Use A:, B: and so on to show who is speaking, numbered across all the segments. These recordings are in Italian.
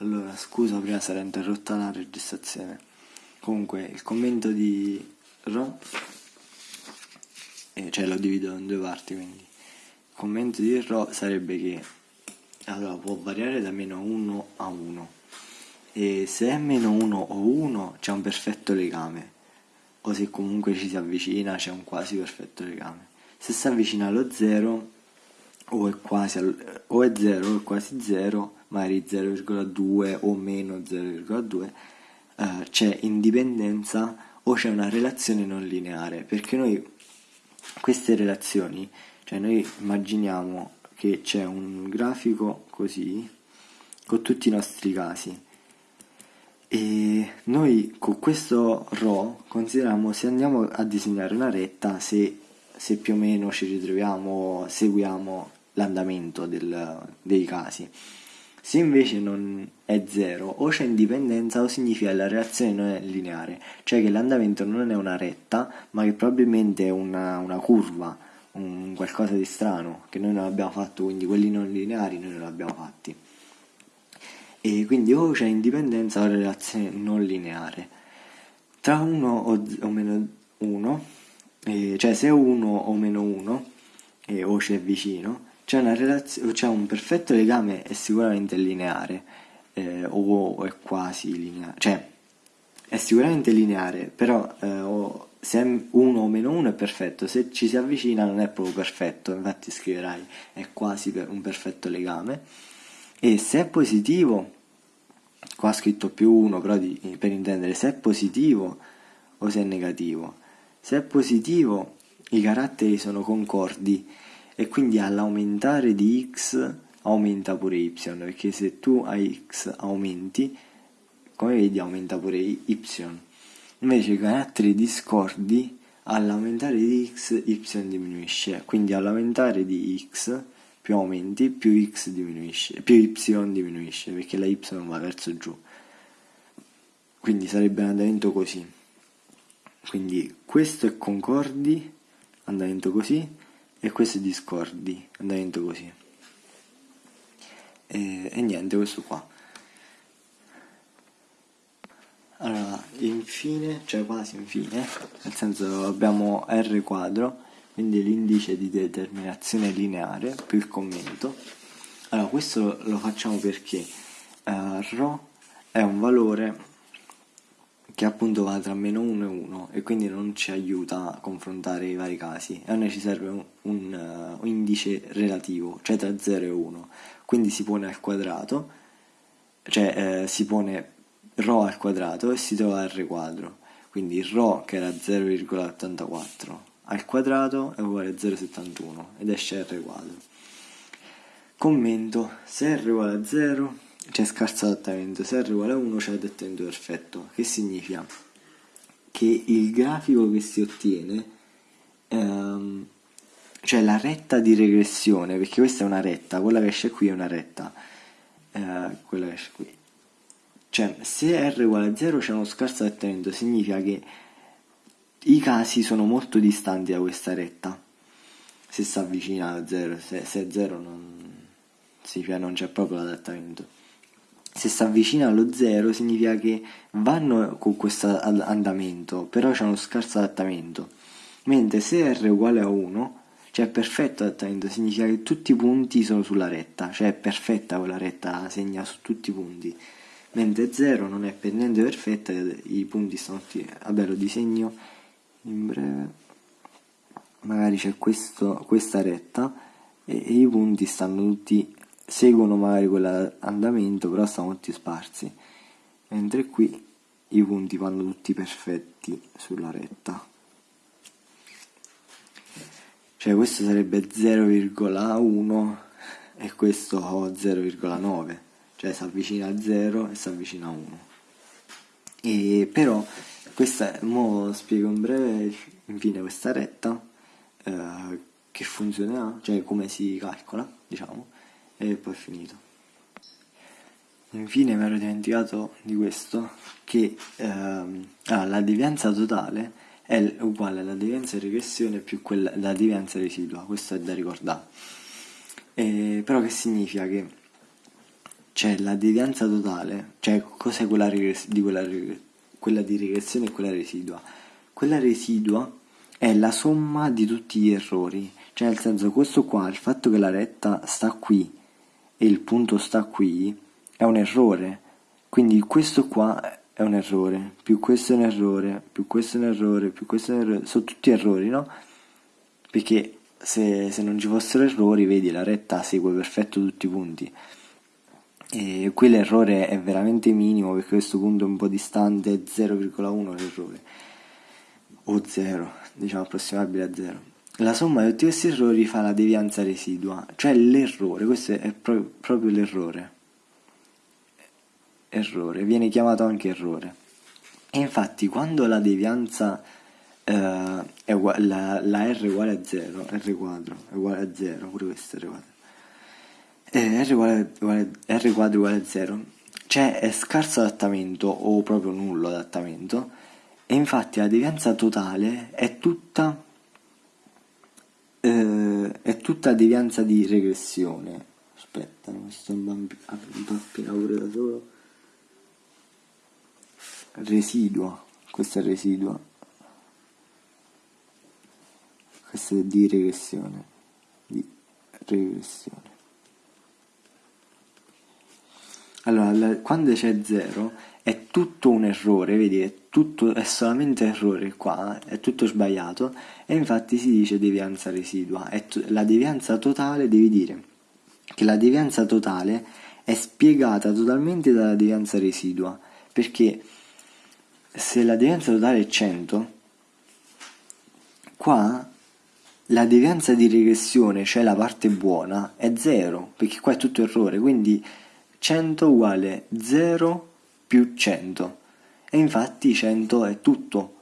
A: Allora, scusa, prima sarà interrotta la registrazione. Comunque, il commento di Ro, eh, cioè lo divido in due parti, quindi. Il commento di Ro sarebbe che allora, può variare da meno 1 a 1 e se è meno 1 o 1 c'è un perfetto legame o se comunque ci si avvicina c'è un quasi perfetto legame. Se si avvicina allo 0 o è quasi o è 0 o è quasi 0 magari 0,2 o meno 0,2, eh, c'è indipendenza o c'è una relazione non lineare, perché noi queste relazioni, cioè noi immaginiamo che c'è un grafico così con tutti i nostri casi. E noi con questo RO consideriamo se andiamo a disegnare una retta se, se più o meno ci ritroviamo seguiamo l'andamento dei casi se invece non è zero, o c'è indipendenza o significa che la reazione non è lineare, cioè che l'andamento non è una retta, ma che probabilmente è una, una curva, un qualcosa di strano che noi non abbiamo fatto, quindi quelli non lineari noi non li abbiamo fatti. E quindi o c'è indipendenza o relazione non lineare. Tra 1 o, o, meno 1, eh, cioè se 1 o meno 1, eh, o c'è vicino, c'è, una relazio- c'è un perfetto legame è sicuramente lineare, eh, o è quasi lineare, cioè è sicuramente lineare, però eh, se è 1 o meno 1 è perfetto, se ci si avvicina non è proprio perfetto, infatti scriverai è quasi per un perfetto legame, e se è positivo, qua ho scritto più 1, però di, per intendere se è positivo o se è negativo, se è positivo i caratteri sono concordi e quindi all'aumentare di x aumenta pure y, perché se tu hai x aumenti, come vedi aumenta pure y. Invece i caratteri discordi all'aumentare di x y diminuisce, quindi all'aumentare di x più aumenti più x diminuisce, più y diminuisce, perché la y va verso giù. Quindi sarebbe un andamento così. Quindi questo è concordi, andamento così, e questi discordi andamento così. E, e niente questo qua. Allora infine cioè quasi infine nel senso abbiamo r quadro quindi l'indice di determinazione lineare più il commento. Allora questo lo facciamo perché uh, ρ è un valore che appunto va tra meno 1 e 1 e quindi non ci aiuta a confrontare i vari casi. E a noi ci serve un, un, uh, indice relativo, cioè tra 0 e 1, quindi si pone al quadrato, cioè eh, si pone ρ al quadrato e si trova r quadro, quindi ρ che era 0,84 al quadrato è uguale a 0,71 ed esce r quadro. Commento, se r uguale a 0 c'è scarso adattamento, se r uguale a 1 c'è adattamento perfetto, che significa? Che il grafico che si ottiene, ehm, cioè la retta di regressione, perché questa è una retta, quella che esce qui è una retta, eh, quella che esce qui, cioè se r uguale a 0 c'è uno scarso adattamento, significa che i casi sono molto distanti da questa retta, se si avvicina a 0, se, se è 0 non, significa non c'è proprio l'adattamento se si avvicina allo zero significa che vanno con questo andamento, però c'è uno scarso adattamento. Mentre se r è uguale a 1, cioè perfetto adattamento, significa che tutti i punti sono sulla retta, cioè è perfetta quella retta, segna su tutti i punti. Mentre 0 non è per niente perfetta, i punti sono tutti... Vabbè, lo disegno in breve. Magari c'è questa retta e, e i punti stanno tutti seguono magari quell'andamento però stanno tutti sparsi. Mentre qui i punti vanno tutti perfetti sulla retta. Cioè questo sarebbe 0,1 e questo 0,9 cioè si avvicina a 0 e si avvicina a 1 e però questa mo spiego in breve infine questa retta eh, che funzionerà cioè come si calcola diciamo e poi è finito. Infine mi ero dimenticato di questo, che ehm, ah, la devianza totale è uguale alla devianza di regressione più quella, la devianza residua, questo è da ricordare. E, però che significa che c'è la devianza totale, cioè cos'è quella, di quella, quella di regressione e quella residua? Quella residua è la somma di tutti gli errori, cioè nel senso questo qua, il fatto che la retta sta qui e il punto sta qui è un errore, quindi questo qua è un errore, più questo è un errore, più questo è un errore, più questo è un errore, sono tutti errori, no? Perché se, se non ci fossero errori, vedi, la retta segue perfetto tutti i punti. E qui l'errore è veramente minimo perché questo punto è un po' distante, è 0,1 l'errore, o 0, diciamo approssimabile a 0. La somma di tutti questi errori fa la devianza residua, cioè l'errore, questo è pro- proprio l'errore. Errore, viene chiamato anche errore. E infatti quando la devianza eh, è uguale, la, la, r uguale a 0, r quadro è uguale a 0, pure questo è r quadro, eh, r, uguale, uguale, r quadro uguale a 0, c'è scarso adattamento o proprio nullo adattamento e infatti la devianza totale è tutta, eh, è tutta devianza di regressione. Aspetta, non sto impappina pure da solo. Residua, questo è residua questo è di regressione di regressione allora la, quando c'è 0 è tutto un errore vedi è, tutto, è solamente errore qua è tutto sbagliato e infatti si dice devianza residua. È la devianza totale devi dire che la devianza totale è spiegata totalmente dalla devianza residua perché se la devianza totale è 100 qua la devianza di regressione, cioè la parte buona, è 0, perché qua è tutto errore, quindi 100 uguale 0 più 100. E infatti 100 è tutto,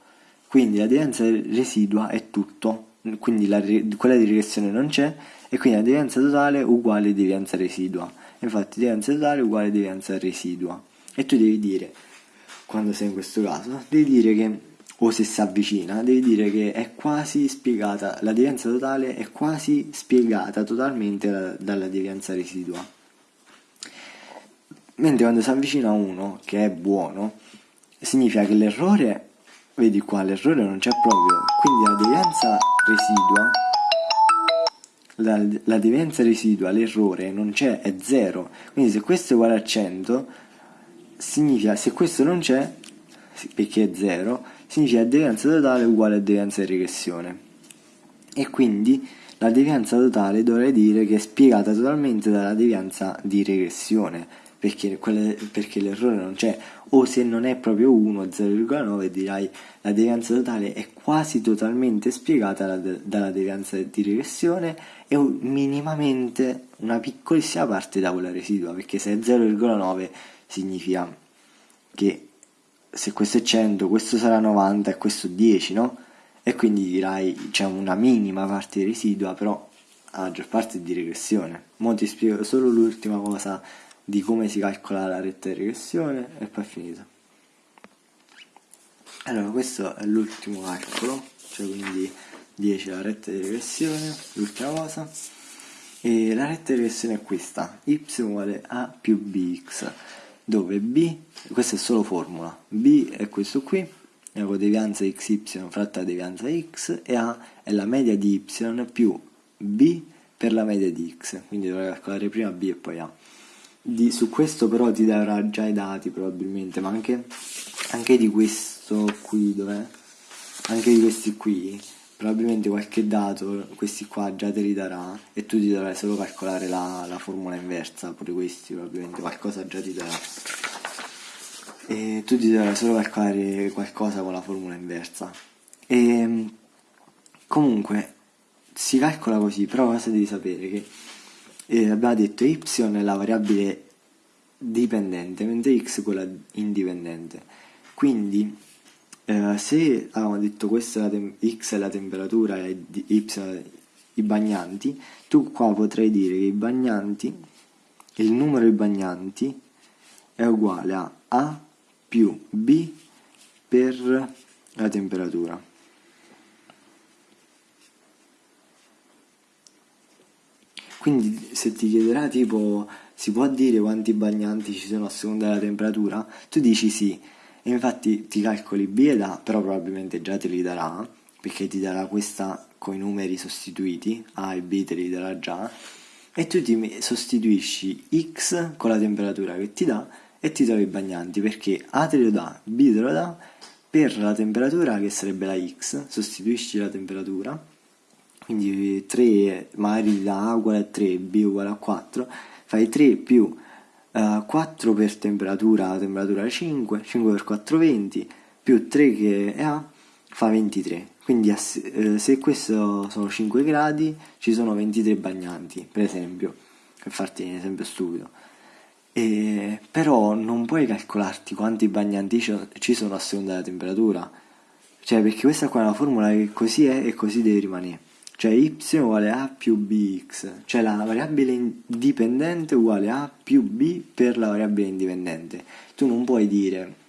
A: quindi la devianza residua è tutto, quindi la, quella di regressione non c'è, e quindi la devianza totale uguale devianza residua. Infatti devianza totale uguale devianza residua. E tu devi dire, quando sei in questo caso, devi dire che o se si avvicina, devi dire che è quasi spiegata, la devianza totale è quasi spiegata totalmente da, dalla devianza residua. Mentre quando si avvicina uno che è buono, significa che l'errore, vedi qua, l'errore non c'è proprio, quindi la devianza residua, la, la devianza residua, l'errore non c'è, è 0, quindi se questo è uguale a 100, significa se questo non c'è, perché è 0, significa devianza totale uguale a devianza di regressione. E quindi la devianza totale dovrei dire che è spiegata totalmente dalla devianza di regressione, perché, quelle, perché l'errore non c'è, o se non è proprio 1, 0,9 dirai la devianza totale è quasi totalmente spiegata dalla, dalla devianza di regressione e minimamente una piccolissima parte da quella residua, perché se è 0,9 significa che se questo è 100, questo sarà 90 e questo 10, no? E quindi dirai c'è una minima parte residua, però la maggior parte è di regressione. Ora ti spiego solo l'ultima cosa di come si calcola la retta di regressione e poi è finito. Allora, questo è l'ultimo calcolo, cioè quindi 10 la retta di regressione, l'ultima cosa. E la retta di regressione è questa, y uguale a più bx dove b, questa è solo formula, b è questo qui, è la devianza xy fratta la devianza x e a è la media di y più b per la media di x, quindi dovrei calcolare prima b e poi a. Di, su questo però ti darà già i dati probabilmente, ma anche, anche di questo qui, dov'è? Anche di questi qui, probabilmente qualche dato, questi qua già te li darà e tu ti dovrai solo calcolare la, la formula inversa, pure questi probabilmente qualcosa già ti darà. E tu ti dovrai solo calcolare qualcosa con la formula inversa. E comunque si calcola così, però cosa devi sapere? Che eh, abbiamo detto y è la variabile dipendente, mentre x è quella indipendente. Quindi eh, se avevamo detto questo è x è la temperatura e y i bagnanti, tu qua potrai dire che i bagnanti, il numero di bagnanti è uguale a A più B per la temperatura. Quindi se ti chiederà tipo si può dire quanti bagnanti ci sono a seconda della temperatura? Tu dici sì, e infatti ti calcoli B ed A, però probabilmente già te li darà, perché ti darà questa con i numeri sostituiti, A e B te li darà già, e tu ti sostituisci X con la temperatura che ti dà e ti trovi i bagnanti, perché A te lo dà, B te lo dà, per la temperatura che sarebbe la X, sostituisci la temperatura, quindi 3 magari da A uguale a 3, B uguale a 4, fai 3 più uh, eh, 4 per temperatura, la temperatura 5, 5 per 4 20, più 3 che è A, fa 23. Quindi eh, se questo sono 5 gradi, ci sono 23 bagnanti, per esempio, per farti un esempio stupido. E, però non puoi calcolarti quanti bagnanti ci sono a seconda della temperatura. Cioè, perché questa qua è una formula che così è e così deve rimanere. Cioè y uguale a più bx, cioè la variabile dipendente uguale a più b per la variabile indipendente. Tu non puoi dire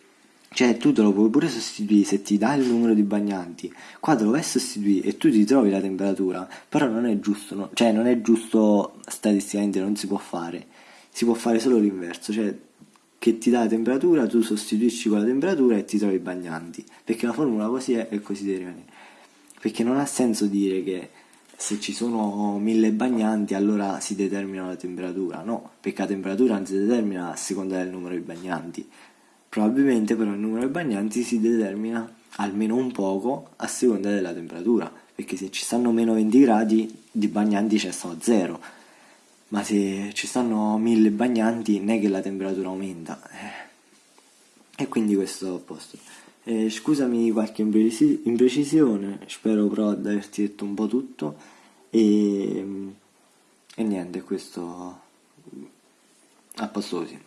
A: cioè tu te lo puoi pure sostituire se ti dà il numero di bagnanti, qua te lo vai a sostituire e tu ti trovi la temperatura, però non è giusto, no? cioè non è giusto statisticamente, non si può fare, si può fare solo l'inverso, cioè che ti dà la temperatura, tu sostituisci con la temperatura e ti trovi i bagnanti, perché la formula così è e così deve perché non ha senso dire che se ci sono mille bagnanti allora si determina la temperatura, no, perché la temperatura non si determina a seconda del numero di bagnanti, Probabilmente però il numero di bagnanti si determina almeno un poco a seconda della temperatura, perché se ci stanno meno 20 gradi di bagnanti c'è sto zero, ma se ci stanno 1000 bagnanti non è che la temperatura aumenta. Eh. E quindi questo a posto. Eh, scusami qualche imprecisione, spero però di averti detto un po' tutto e, e niente, questo a posto così.